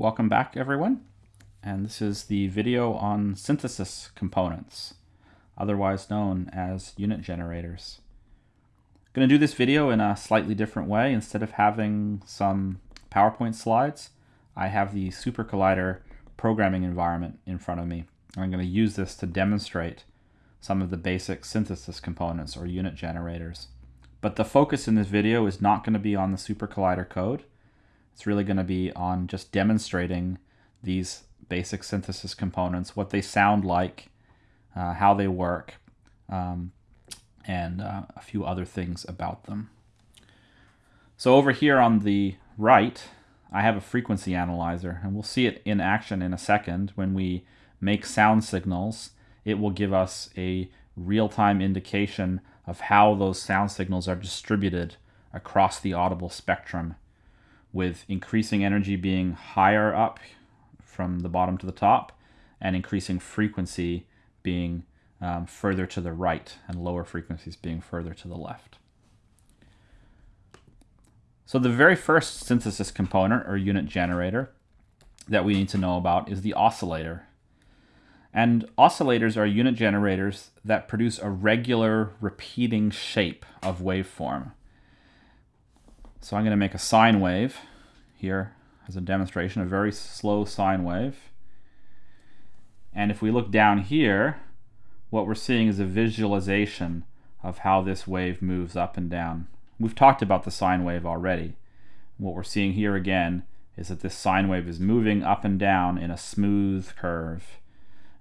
welcome back everyone. And this is the video on synthesis components, otherwise known as unit generators. I'm going to do this video in a slightly different way. Instead of having some PowerPoint slides, I have the SuperCollider programming environment in front of me. I'm going to use this to demonstrate some of the basic synthesis components or unit generators. But the focus in this video is not going to be on the SuperCollider code. It's really going to be on just demonstrating these basic synthesis components, what they sound like, uh, how they work, um, and uh, a few other things about them. So over here on the right, I have a frequency analyzer, and we'll see it in action in a second. When we make sound signals, it will give us a real-time indication of how those sound signals are distributed across the audible spectrum with increasing energy being higher up from the bottom to the top and increasing frequency being um, further to the right and lower frequencies being further to the left. So the very first synthesis component or unit generator that we need to know about is the oscillator. And oscillators are unit generators that produce a regular repeating shape of waveform. So I'm going to make a sine wave here as a demonstration, a very slow sine wave. And if we look down here, what we're seeing is a visualization of how this wave moves up and down. We've talked about the sine wave already. What we're seeing here again is that this sine wave is moving up and down in a smooth curve.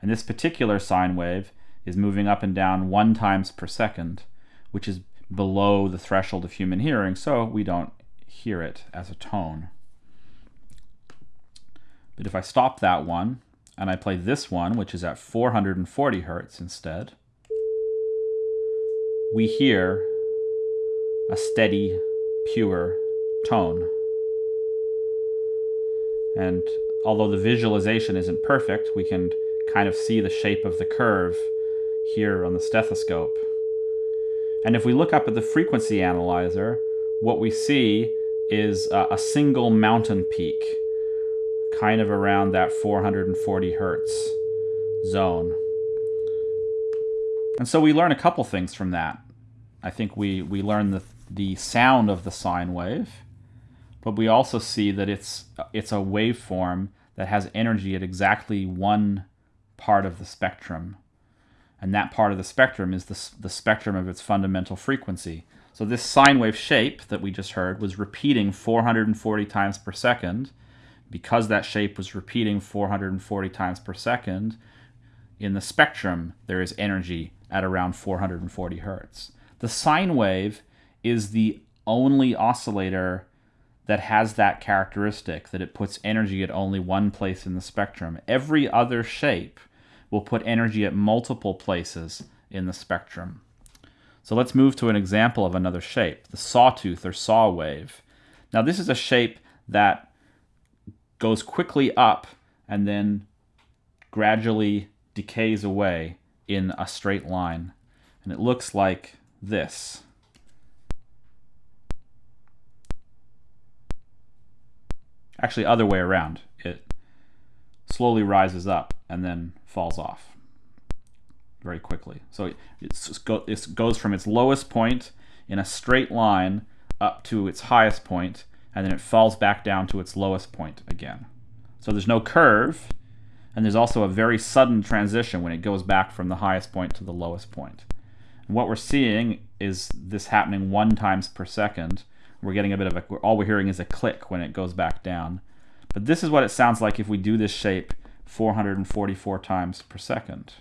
And this particular sine wave is moving up and down one times per second, which is below the threshold of human hearing, so we don't hear it as a tone. But if I stop that one and I play this one, which is at 440 hertz instead, we hear a steady, pure tone. And although the visualization isn't perfect, we can kind of see the shape of the curve here on the stethoscope. And if we look up at the frequency analyzer, what we see is a, a single mountain peak kind of around that 440 hertz zone. And so we learn a couple things from that. I think we, we learn the, the sound of the sine wave, but we also see that it's, it's a waveform that has energy at exactly one part of the spectrum. And that part of the spectrum is the, the spectrum of its fundamental frequency. So this sine wave shape that we just heard was repeating 440 times per second because that shape was repeating 440 times per second, in the spectrum, there is energy at around 440 hertz. The sine wave is the only oscillator that has that characteristic, that it puts energy at only one place in the spectrum. Every other shape will put energy at multiple places in the spectrum. So let's move to an example of another shape, the sawtooth or saw wave. Now this is a shape that goes quickly up and then gradually decays away in a straight line. And it looks like this. Actually, other way around. It slowly rises up and then falls off very quickly. So it goes from its lowest point in a straight line up to its highest point and then it falls back down to its lowest point again. So there's no curve, and there's also a very sudden transition when it goes back from the highest point to the lowest point. And what we're seeing is this happening one times per second. We're getting a bit of a, all we're hearing is a click when it goes back down. But this is what it sounds like if we do this shape 444 times per second.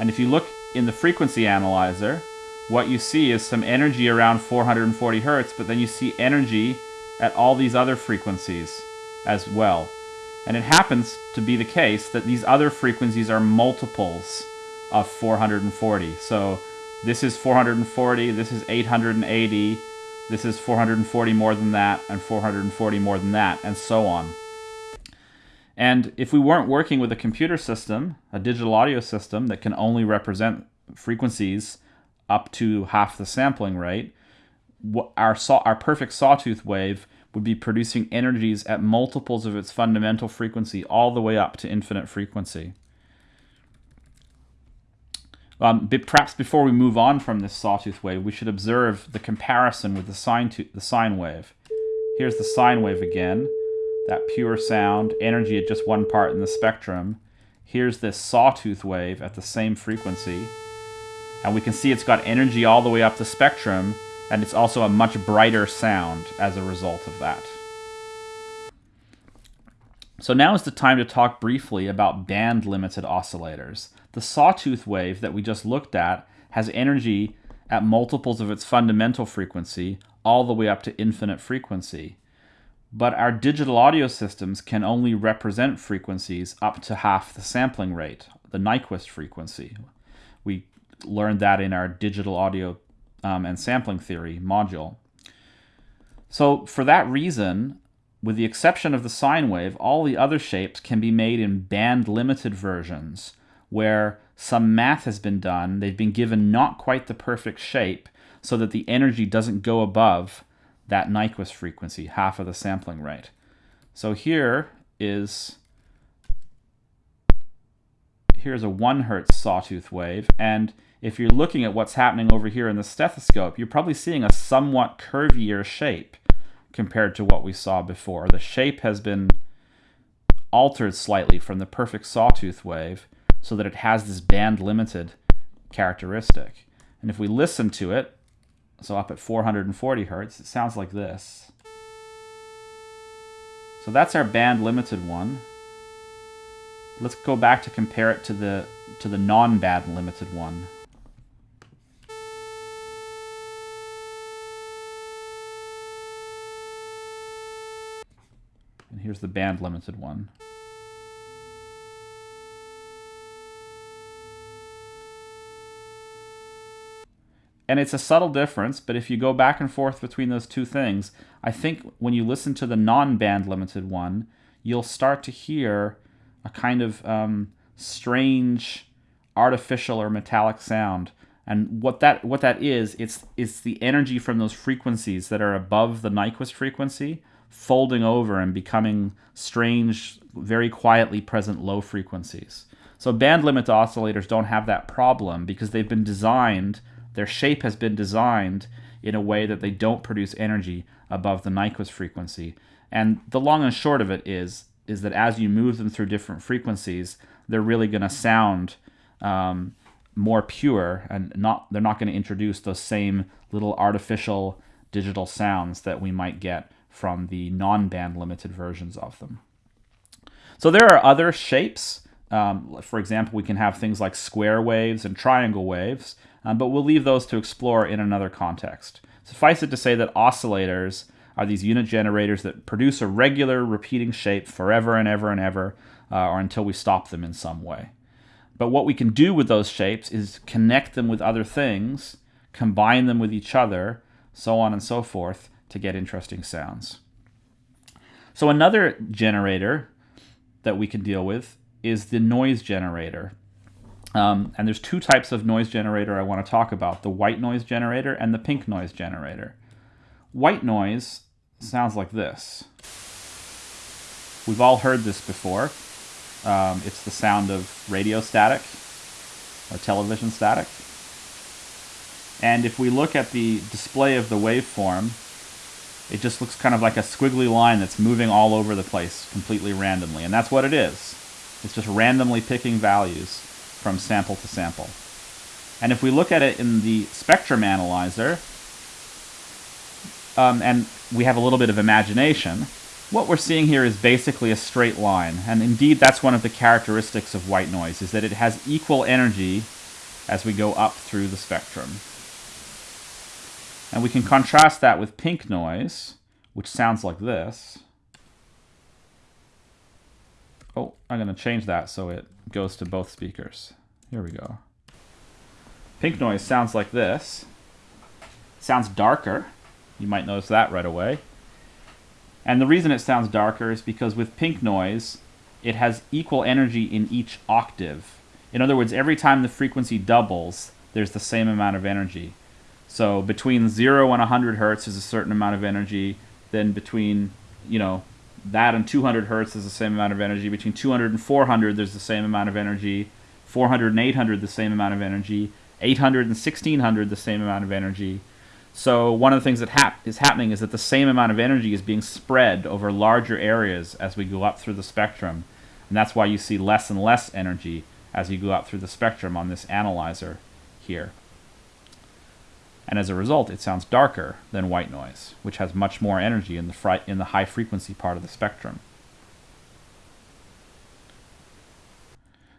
And if you look in the frequency analyzer, what you see is some energy around 440 hertz, but then you see energy at all these other frequencies as well. And it happens to be the case that these other frequencies are multiples of 440. So this is 440, this is 880, this is 440 more than that, and 440 more than that, and so on. And if we weren't working with a computer system, a digital audio system that can only represent frequencies up to half the sampling rate, our saw our perfect sawtooth wave would be producing energies at multiples of its fundamental frequency all the way up to infinite frequency. Um, perhaps before we move on from this sawtooth wave, we should observe the comparison with the sine, the sine wave. Here's the sine wave again, that pure sound, energy at just one part in the spectrum. Here's this sawtooth wave at the same frequency. And we can see it's got energy all the way up the spectrum, and it's also a much brighter sound as a result of that. So now is the time to talk briefly about band-limited oscillators. The sawtooth wave that we just looked at has energy at multiples of its fundamental frequency all the way up to infinite frequency. But our digital audio systems can only represent frequencies up to half the sampling rate, the Nyquist frequency. We learned that in our digital audio um, and sampling theory module. So for that reason, with the exception of the sine wave, all the other shapes can be made in band-limited versions, where some math has been done. They've been given not quite the perfect shape so that the energy doesn't go above that Nyquist frequency, half of the sampling rate. So here is here's a 1 hertz sawtooth wave, and if you're looking at what's happening over here in the stethoscope, you're probably seeing a somewhat curvier shape compared to what we saw before. The shape has been altered slightly from the perfect sawtooth wave so that it has this band limited characteristic. And if we listen to it, so up at 440 hertz, it sounds like this. So that's our band limited one. Let's go back to compare it to the to the non-band limited one. And here's the band limited one. And it's a subtle difference, but if you go back and forth between those two things, I think when you listen to the non-band limited one, you'll start to hear a kind of um, strange, artificial or metallic sound. And what that what that is, it's it's the energy from those frequencies that are above the Nyquist frequency folding over and becoming strange, very quietly present low frequencies. So band limit oscillators don't have that problem because they've been designed their shape has been designed in a way that they don't produce energy above the Nyquist frequency. And the long and short of it is, is that as you move them through different frequencies, they're really going to sound um, more pure and not they're not going to introduce those same little artificial digital sounds that we might get from the non-band limited versions of them. So there are other shapes. Um, for example, we can have things like square waves and triangle waves um, but we'll leave those to explore in another context. Suffice it to say that oscillators are these unit generators that produce a regular repeating shape forever and ever and ever, uh, or until we stop them in some way. But what we can do with those shapes is connect them with other things, combine them with each other, so on and so forth, to get interesting sounds. So another generator that we can deal with is the noise generator. Um, and there's two types of noise generator I want to talk about, the white noise generator and the pink noise generator. White noise sounds like this. We've all heard this before. Um, it's the sound of radio static or television static. And if we look at the display of the waveform, it just looks kind of like a squiggly line that's moving all over the place completely randomly. And that's what it is. It's just randomly picking values from sample to sample. And if we look at it in the spectrum analyzer, um, and we have a little bit of imagination, what we're seeing here is basically a straight line. And indeed, that's one of the characteristics of white noise, is that it has equal energy as we go up through the spectrum. And we can contrast that with pink noise, which sounds like this. Oh, I'm going to change that so it goes to both speakers. Here we go. Pink noise sounds like this. Sounds darker. You might notice that right away. And the reason it sounds darker is because with pink noise, it has equal energy in each octave. In other words, every time the frequency doubles, there's the same amount of energy. So between 0 and 100 hertz is a certain amount of energy. Then between, you know, that and 200 hertz is the same amount of energy. Between 200 and 400, there's the same amount of energy. 400 and 800, the same amount of energy. 800 and 1600, the same amount of energy. So one of the things that hap is happening is that the same amount of energy is being spread over larger areas as we go up through the spectrum. And that's why you see less and less energy as you go up through the spectrum on this analyzer here. And as a result, it sounds darker than white noise, which has much more energy in the, in the high frequency part of the spectrum.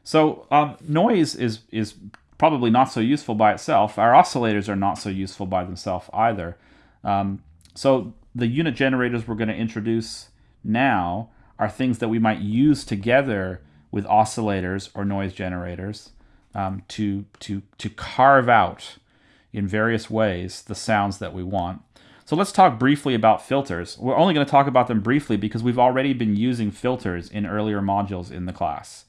So um, noise is, is probably not so useful by itself. Our oscillators are not so useful by themselves either. Um, so the unit generators we're going to introduce now are things that we might use together with oscillators or noise generators um, to, to, to carve out in various ways the sounds that we want. So let's talk briefly about filters. We're only going to talk about them briefly because we've already been using filters in earlier modules in the class.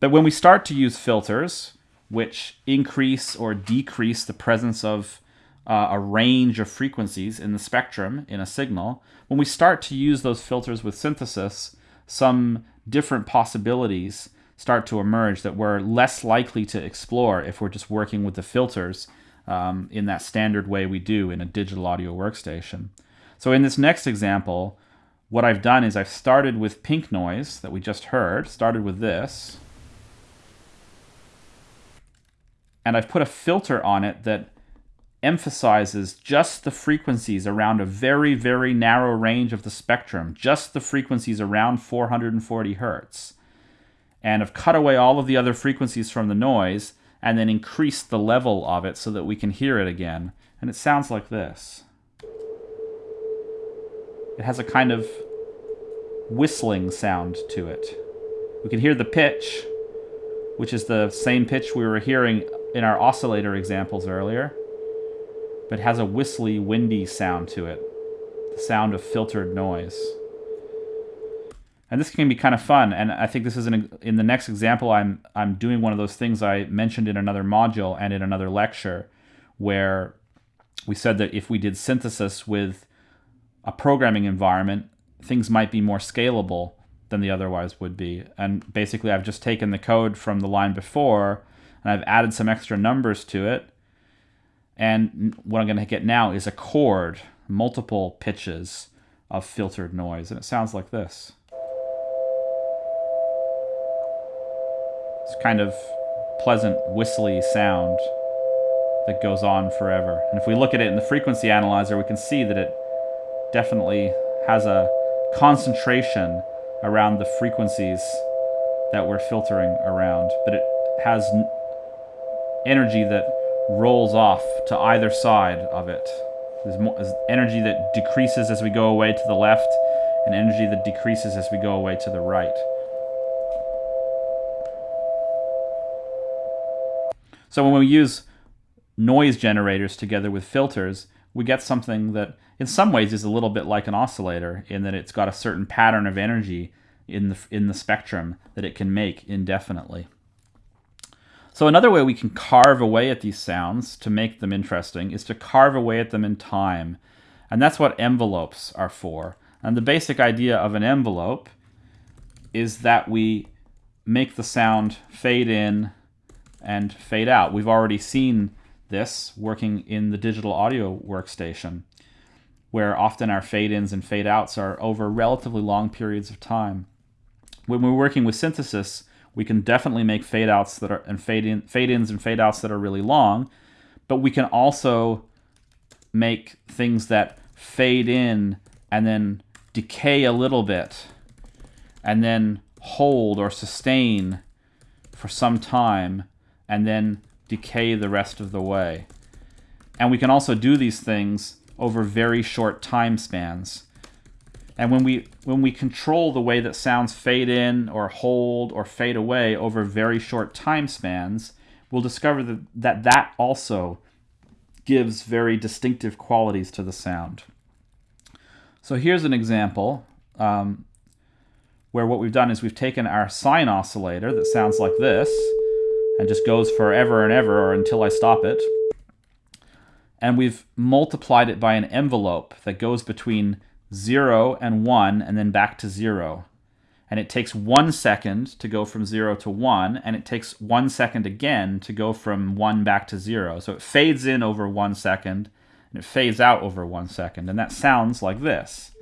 But when we start to use filters, which increase or decrease the presence of uh, a range of frequencies in the spectrum in a signal, when we start to use those filters with synthesis, some different possibilities start to emerge that we're less likely to explore if we're just working with the filters um, in that standard way we do in a digital audio workstation. So in this next example, what I've done is I've started with pink noise that we just heard, started with this, and I've put a filter on it that emphasizes just the frequencies around a very, very narrow range of the spectrum, just the frequencies around 440 hertz. And I've cut away all of the other frequencies from the noise and then increased the level of it so that we can hear it again. And it sounds like this. It has a kind of whistling sound to it. We can hear the pitch, which is the same pitch we were hearing in our oscillator examples earlier, but has a whistly, windy sound to it, the sound of filtered noise. And this can be kind of fun, and I think this is an, in the next example. I'm I'm doing one of those things I mentioned in another module and in another lecture, where we said that if we did synthesis with a programming environment, things might be more scalable than they otherwise would be. And basically, I've just taken the code from the line before and I've added some extra numbers to it. And what I'm going to get now is a chord, multiple pitches of filtered noise. And it sounds like this. Kind of pleasant, whistly sound that goes on forever. And if we look at it in the frequency analyzer, we can see that it definitely has a concentration around the frequencies that we're filtering around, but it has energy that rolls off to either side of it. There's, more, there's energy that decreases as we go away to the left, and energy that decreases as we go away to the right. So when we use noise generators together with filters, we get something that in some ways is a little bit like an oscillator in that it's got a certain pattern of energy in the, in the spectrum that it can make indefinitely. So another way we can carve away at these sounds to make them interesting is to carve away at them in time. And that's what envelopes are for. And the basic idea of an envelope is that we make the sound fade in and fade out. We've already seen this working in the digital audio workstation, where often our fade ins and fade outs are over relatively long periods of time. When we're working with synthesis, we can definitely make fade outs that are and fade fade ins and fade outs that are really long, but we can also make things that fade in and then decay a little bit and then hold or sustain for some time and then decay the rest of the way. And we can also do these things over very short time spans. And when we when we control the way that sounds fade in or hold or fade away over very short time spans, we'll discover that that, that also gives very distinctive qualities to the sound. So here's an example um, where what we've done is we've taken our sine oscillator that sounds like this and just goes forever and ever or until I stop it. and we've multiplied it by an envelope that goes between 0 and 1 and then back to 0. And it takes one second to go from 0 to 1, and it takes one second again to go from 1 back to 0. So it fades in over one second, and it fades out over one second. And that sounds like this.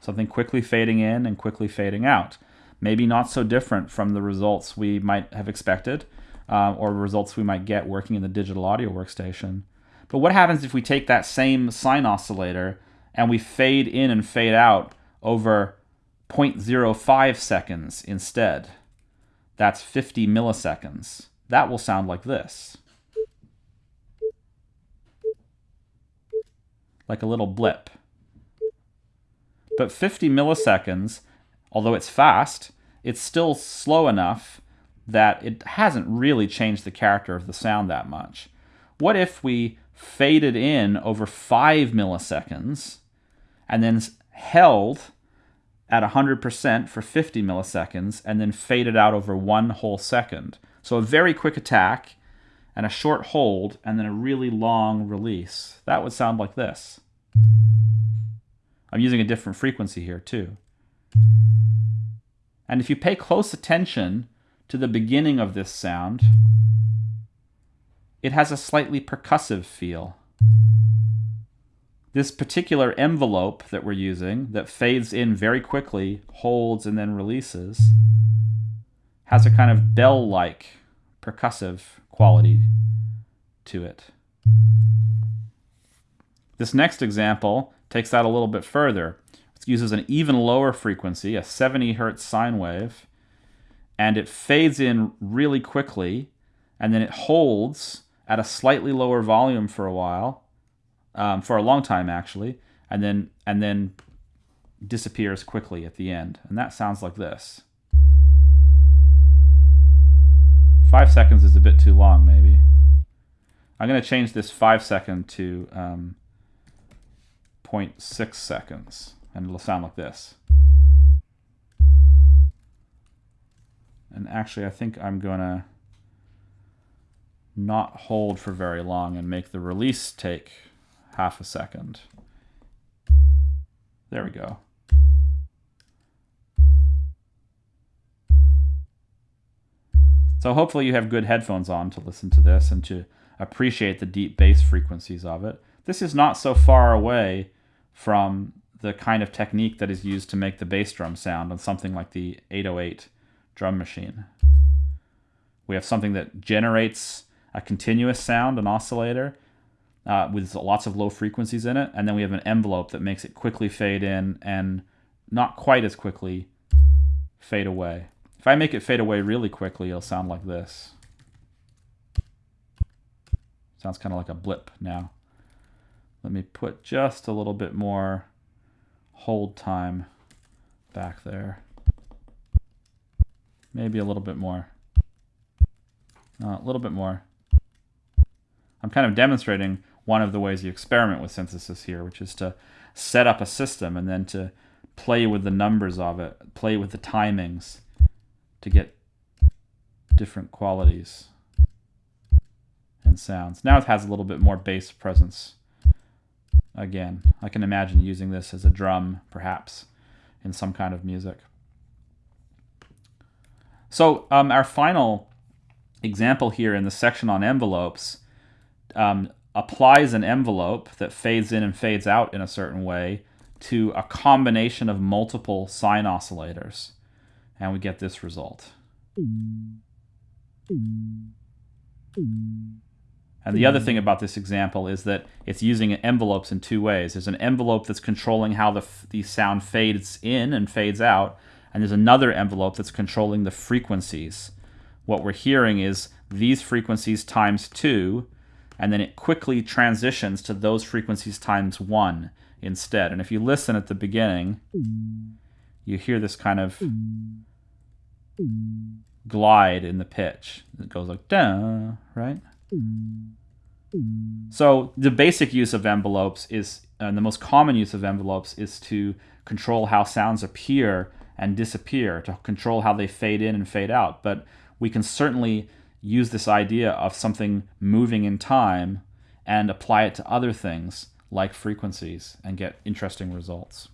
Something quickly fading in and quickly fading out. Maybe not so different from the results we might have expected, uh, or results we might get working in the digital audio workstation. But what happens if we take that same sine oscillator and we fade in and fade out over 0.05 seconds instead? That's 50 milliseconds. That will sound like this. Like a little blip. But 50 milliseconds, although it's fast, it's still slow enough that it hasn't really changed the character of the sound that much. What if we faded in over 5 milliseconds and then held at 100% for 50 milliseconds and then faded out over one whole second? So a very quick attack and a short hold and then a really long release. That would sound like this. I'm using a different frequency here too. And if you pay close attention to the beginning of this sound, it has a slightly percussive feel. This particular envelope that we're using, that fades in very quickly, holds, and then releases, has a kind of bell-like percussive quality to it. This next example takes that a little bit further. It uses an even lower frequency, a 70 hertz sine wave, and it fades in really quickly, and then it holds at a slightly lower volume for a while, um, for a long time actually, and then and then disappears quickly at the end. And that sounds like this. Five seconds is a bit too long, maybe. I'm going to change this five second to um, 0.6 seconds, and it'll sound like this. And actually, I think I'm going to not hold for very long and make the release take half a second. There we go. So hopefully you have good headphones on to listen to this and to appreciate the deep bass frequencies of it. This is not so far away from the kind of technique that is used to make the bass drum sound on something like the 808 drum machine. We have something that generates a continuous sound, an oscillator, uh, with lots of low frequencies in it, and then we have an envelope that makes it quickly fade in and not quite as quickly fade away. If I make it fade away really quickly, it'll sound like this. Sounds kind of like a blip now. Let me put just a little bit more hold time back there. Maybe a little bit more. Uh, a little bit more. I'm kind of demonstrating one of the ways you experiment with synthesis here, which is to set up a system and then to play with the numbers of it, play with the timings to get different qualities and sounds. Now it has a little bit more bass presence. Again, I can imagine using this as a drum, perhaps, in some kind of music. So um, our final example here in the section on envelopes um, applies an envelope that fades in and fades out in a certain way to a combination of multiple sine oscillators. And we get this result. And the other thing about this example is that it's using envelopes in two ways. There's an envelope that's controlling how the, the sound fades in and fades out, and there's another envelope that's controlling the frequencies. What we're hearing is these frequencies times 2, and then it quickly transitions to those frequencies times one instead. And if you listen at the beginning, you hear this kind of glide in the pitch. It goes like da, right? So the basic use of envelopes is, and the most common use of envelopes is to control how sounds appear and disappear, to control how they fade in and fade out. But we can certainly use this idea of something moving in time and apply it to other things like frequencies and get interesting results.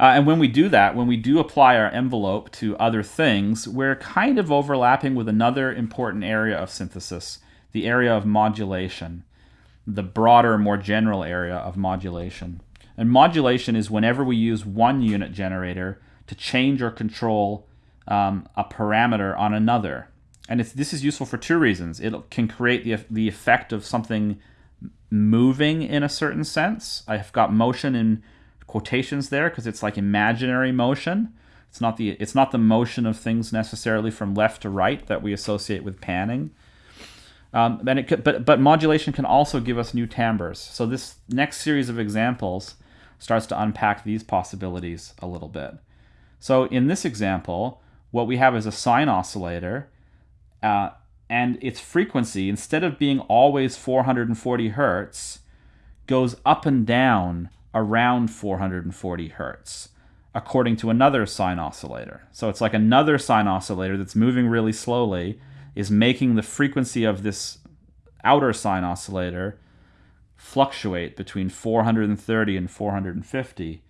Uh, and when we do that, when we do apply our envelope to other things, we're kind of overlapping with another important area of synthesis, the area of modulation, the broader, more general area of modulation. And modulation is whenever we use one unit generator to change or control um, a parameter on another. And this is useful for two reasons. It can create the, the effect of something moving in a certain sense. I've got motion in quotations there because it's like imaginary motion. It's not the it's not the motion of things necessarily from left to right that we associate with panning. Um, and it could, but but modulation can also give us new timbres. So this next series of examples starts to unpack these possibilities a little bit. So in this example, what we have is a sine oscillator, uh, and its frequency, instead of being always 440 hertz, goes up and down around 440 hertz, according to another sine oscillator. So it's like another sine oscillator that's moving really slowly is making the frequency of this outer sine oscillator fluctuate between 430 and 450.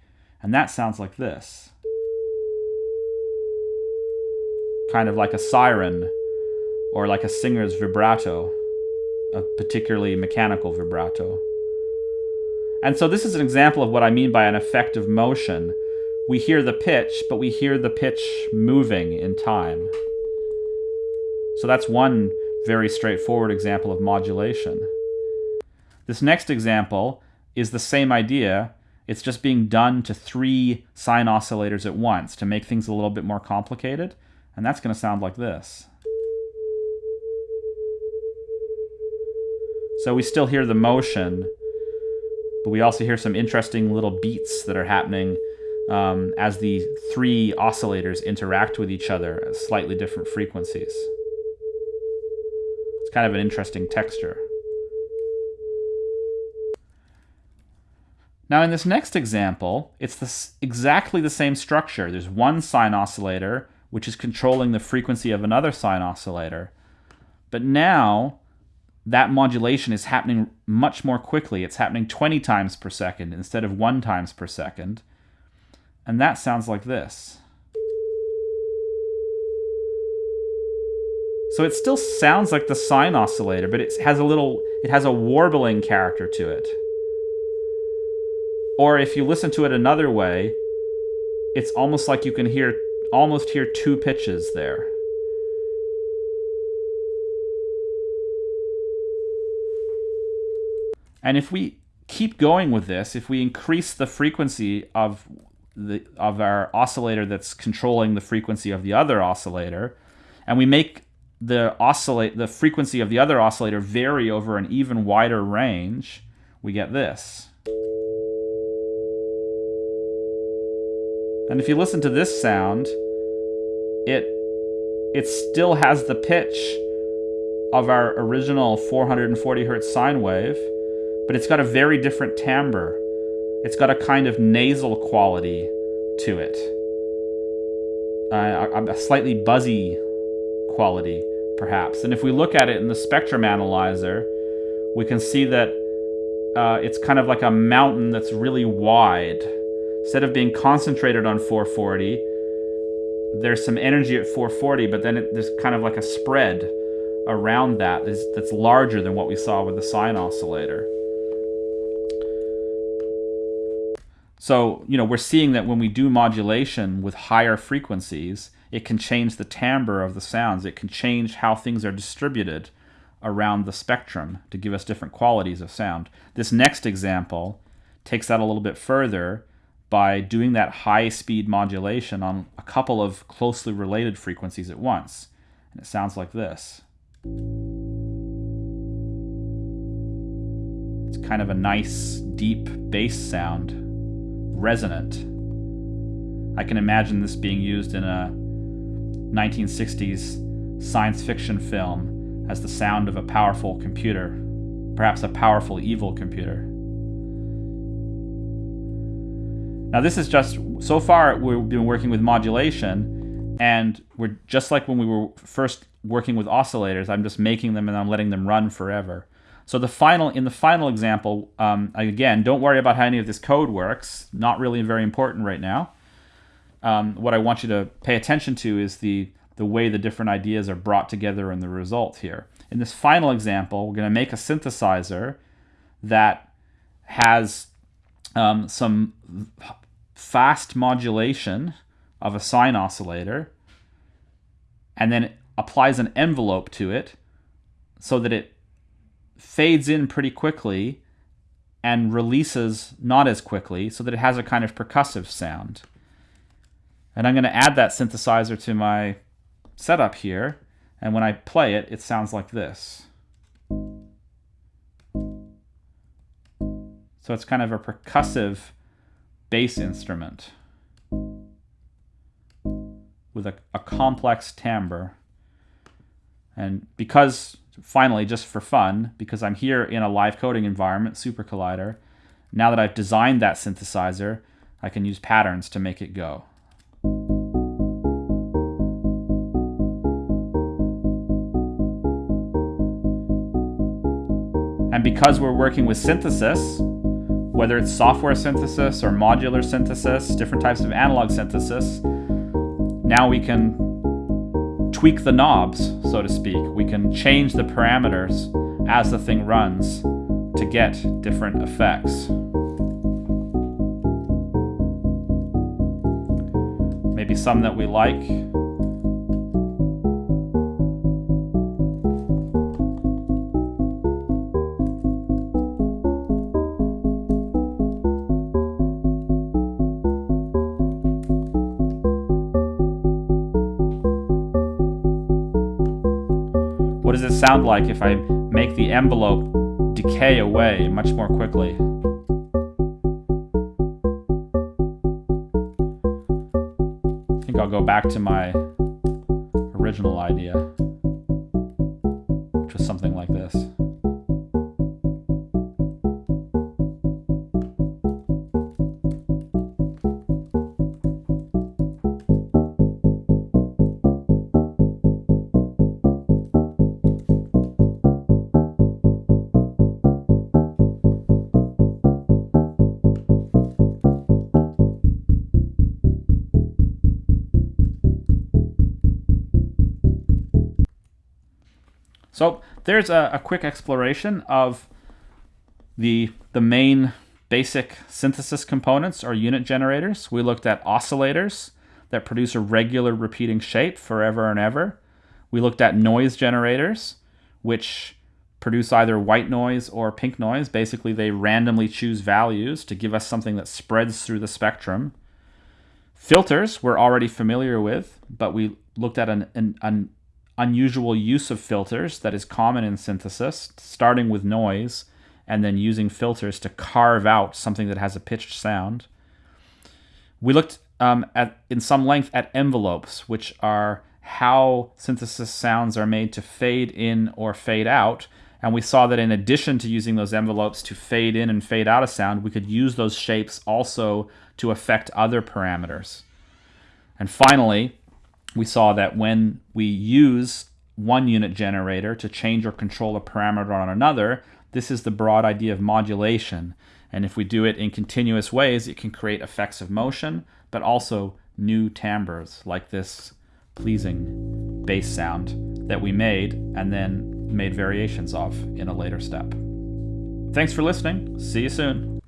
And that sounds like this. Kind of like a siren or like a singer's vibrato, a particularly mechanical vibrato. And so this is an example of what I mean by an effect of motion. We hear the pitch, but we hear the pitch moving in time. So that's one very straightforward example of modulation. This next example is the same idea. It's just being done to three sine oscillators at once to make things a little bit more complicated. And that's going to sound like this. So we still hear the motion, but we also hear some interesting little beats that are happening um, as the three oscillators interact with each other at slightly different frequencies. It's kind of an interesting texture. Now in this next example, it's this, exactly the same structure. There's one sine oscillator, which is controlling the frequency of another sine oscillator. But now that modulation is happening much more quickly. It's happening 20 times per second instead of 1 times per second. And that sounds like this. So it still sounds like the sine oscillator, but it has a little, it has a warbling character to it. Or if you listen to it another way, it's almost like you can hear, almost hear two pitches there. And if we keep going with this, if we increase the frequency of the of our oscillator that's controlling the frequency of the other oscillator, and we make the oscillate the frequency of the other oscillator vary over an even wider range, we get this. And if you listen to this sound, it it still has the pitch of our original 440 hertz sine wave, but it's got a very different timbre. It's got a kind of nasal quality to it, uh, a, a slightly buzzy quality, perhaps. And if we look at it in the spectrum analyzer, we can see that uh, it's kind of like a mountain that's really wide. Instead of being concentrated on 440, there's some energy at 440, but then it, there's kind of like a spread around that that's larger than what we saw with the sine oscillator. So, you know, we're seeing that when we do modulation with higher frequencies, it can change the timbre of the sounds. It can change how things are distributed around the spectrum to give us different qualities of sound. This next example takes that a little bit further by doing that high speed modulation on a couple of closely related frequencies at once. And it sounds like this. It's kind of a nice, deep bass sound resonant. I can imagine this being used in a 1960s science fiction film as the sound of a powerful computer, perhaps a powerful evil computer. Now, this is just so far we've been working with modulation, and we're just like when we were first working with oscillators. I'm just making them and I'm letting them run forever. So the final in the final example, um, again, don't worry about how any of this code works. Not really very important right now. Um, what I want you to pay attention to is the the way the different ideas are brought together in the result here. In this final example, we're going to make a synthesizer that has um, some fast modulation of a sine oscillator and then applies an envelope to it so that it fades in pretty quickly and releases not as quickly so that it has a kind of percussive sound. And I'm going to add that synthesizer to my setup here. And when I play it, it sounds like this. So it's kind of a percussive bass instrument with a, a complex timbre. And because, finally, just for fun, because I'm here in a live coding environment, SuperCollider, now that I've designed that synthesizer, I can use patterns to make it go. And because we're working with synthesis, whether it's software synthesis or modular synthesis, different types of analog synthesis, now we can tweak the knobs, so to speak. We can change the parameters as the thing runs to get different effects. Maybe some that we like, Like if I make the envelope decay away much more quickly? I think I'll go back to my original idea, there's a, a, quick exploration of the, the main basic synthesis components or unit generators. We looked at oscillators that produce a regular repeating shape forever and ever. We looked at noise generators, which produce either white noise or pink noise. Basically, they randomly choose values to give us something that spreads through the spectrum. Filters we're already familiar with, but we looked at an, an, an unusual use of filters that is common in synthesis, starting with noise and then using filters to carve out something that has a pitched sound. We looked um, at in some length at envelopes, which are how synthesis sounds are made to fade in or fade out. And we saw that in addition to using those envelopes to fade in and fade out a sound, we could use those shapes also to affect other parameters. And finally, we saw that when we use one unit generator to change or control a parameter on another, this is the broad idea of modulation. And if we do it in continuous ways, it can create effects of motion, but also new timbres like this pleasing bass sound that we made and then made variations of in a later step. Thanks for listening. See you soon.